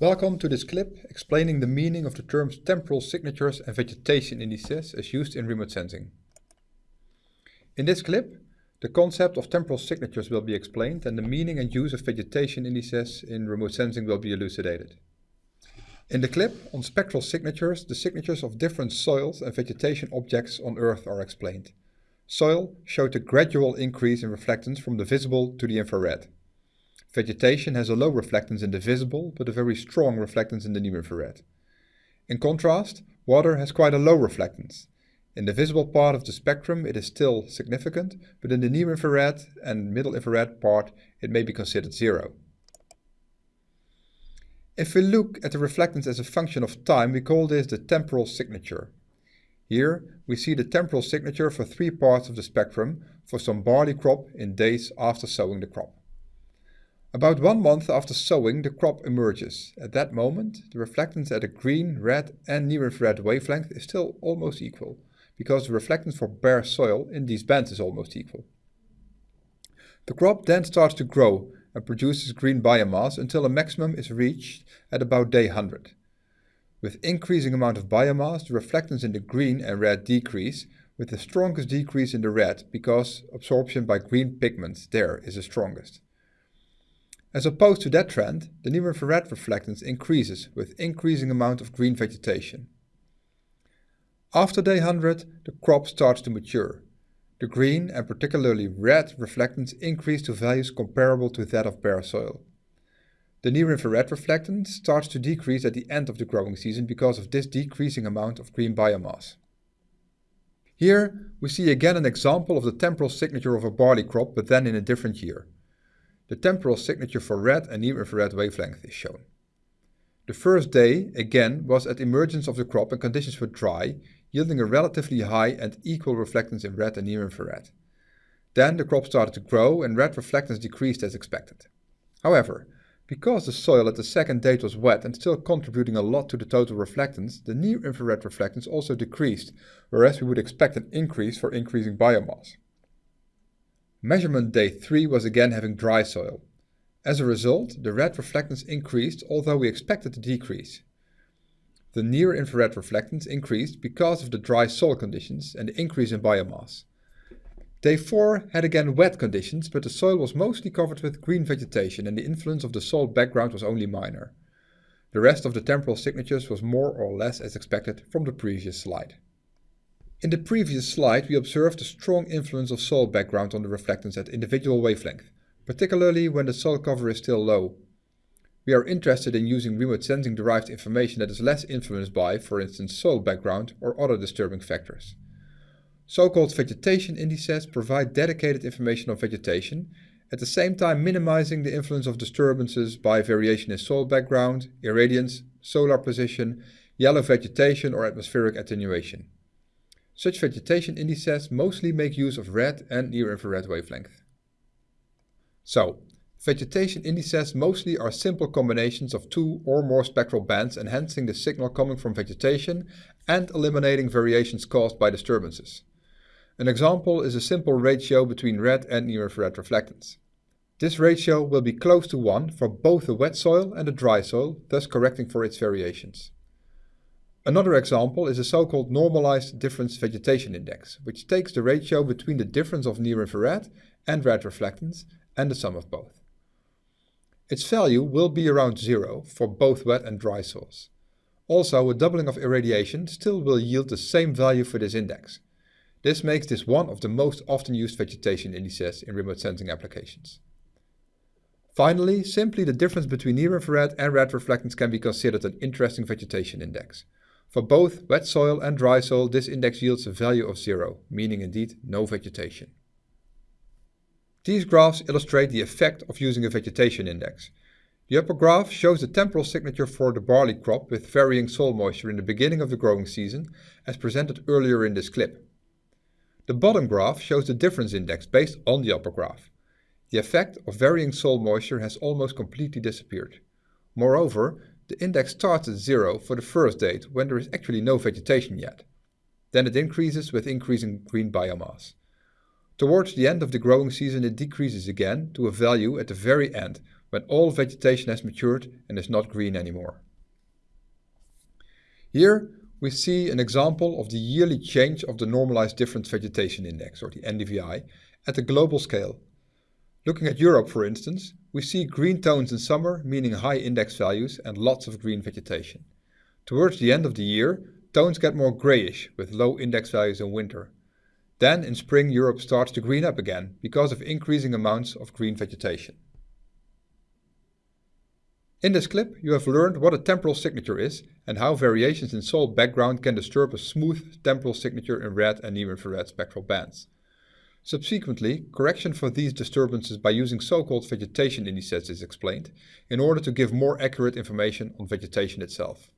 Welcome to this clip explaining the meaning of the terms temporal signatures and vegetation indices as used in remote sensing. In this clip, the concept of temporal signatures will be explained and the meaning and use of vegetation indices in remote sensing will be elucidated. In the clip on spectral signatures, the signatures of different soils and vegetation objects on Earth are explained. Soil showed a gradual increase in reflectance from the visible to the infrared. Vegetation has a low reflectance in the visible, but a very strong reflectance in the near-infrared. In contrast, water has quite a low reflectance. In the visible part of the spectrum it is still significant, but in the near-infrared and middle infrared part it may be considered zero. If we look at the reflectance as a function of time, we call this the temporal signature. Here we see the temporal signature for three parts of the spectrum for some barley crop in days after sowing the crop. About one month after sowing, the crop emerges. At that moment, the reflectance at a green, red and near-infrared wavelength is still almost equal, because the reflectance for bare soil in these bands is almost equal. The crop then starts to grow and produces green biomass until a maximum is reached at about day 100. With increasing amount of biomass, the reflectance in the green and red decrease, with the strongest decrease in the red because absorption by green pigments there is the strongest. As opposed to that trend, the near-infrared reflectance increases with increasing amount of green vegetation. After day 100, the crop starts to mature. The green and particularly red reflectance increase to values comparable to that of bare soil. The near-infrared reflectance starts to decrease at the end of the growing season because of this decreasing amount of green biomass. Here we see again an example of the temporal signature of a barley crop but then in a different year. The temporal signature for red and near-infrared wavelength is shown. The first day, again, was at emergence of the crop and conditions were dry, yielding a relatively high and equal reflectance in red and near-infrared. Then the crop started to grow and red reflectance decreased as expected. However, because the soil at the second date was wet and still contributing a lot to the total reflectance, the near-infrared reflectance also decreased, whereas we would expect an increase for increasing biomass. Measurement day 3 was again having dry soil. As a result, the red reflectance increased although we expected a decrease. The near-infrared reflectance increased because of the dry soil conditions and the increase in biomass. Day 4 had again wet conditions, but the soil was mostly covered with green vegetation and the influence of the soil background was only minor. The rest of the temporal signatures was more or less as expected from the previous slide. In the previous slide we observed the strong influence of soil background on the reflectance at individual wavelength, particularly when the soil cover is still low. We are interested in using remote sensing derived information that is less influenced by, for instance, soil background or other disturbing factors. So-called vegetation indices provide dedicated information on vegetation, at the same time minimizing the influence of disturbances by variation in soil background, irradiance, solar position, yellow vegetation or atmospheric attenuation. Such vegetation indices mostly make use of red and near-infrared wavelength. So, vegetation indices mostly are simple combinations of two or more spectral bands enhancing the signal coming from vegetation and eliminating variations caused by disturbances. An example is a simple ratio between red and near-infrared reflectance. This ratio will be close to 1 for both the wet soil and the dry soil, thus correcting for its variations. Another example is a so-called normalized difference vegetation index, which takes the ratio between the difference of near-infrared and red reflectance and the sum of both. Its value will be around zero for both wet and dry soils. Also, a doubling of irradiation still will yield the same value for this index. This makes this one of the most often used vegetation indices in remote sensing applications. Finally, simply the difference between near-infrared and red reflectance can be considered an interesting vegetation index. For both wet soil and dry soil, this index yields a value of zero, meaning indeed no vegetation. These graphs illustrate the effect of using a vegetation index. The upper graph shows the temporal signature for the barley crop with varying soil moisture in the beginning of the growing season, as presented earlier in this clip. The bottom graph shows the difference index based on the upper graph. The effect of varying soil moisture has almost completely disappeared. Moreover, the index starts at zero for the first date when there is actually no vegetation yet. Then it increases with increasing green biomass. Towards the end of the growing season it decreases again to a value at the very end when all vegetation has matured and is not green anymore. Here we see an example of the yearly change of the Normalized Difference Vegetation Index, or the NDVI, at a global scale. Looking at Europe, for instance, we see green tones in summer, meaning high index values and lots of green vegetation. Towards the end of the year, tones get more grayish, with low index values in winter. Then in spring Europe starts to green up again, because of increasing amounts of green vegetation. In this clip you have learned what a temporal signature is and how variations in soil background can disturb a smooth temporal signature in red and near-infrared spectral bands. Subsequently, correction for these disturbances by using so-called vegetation indices is explained, in order to give more accurate information on vegetation itself.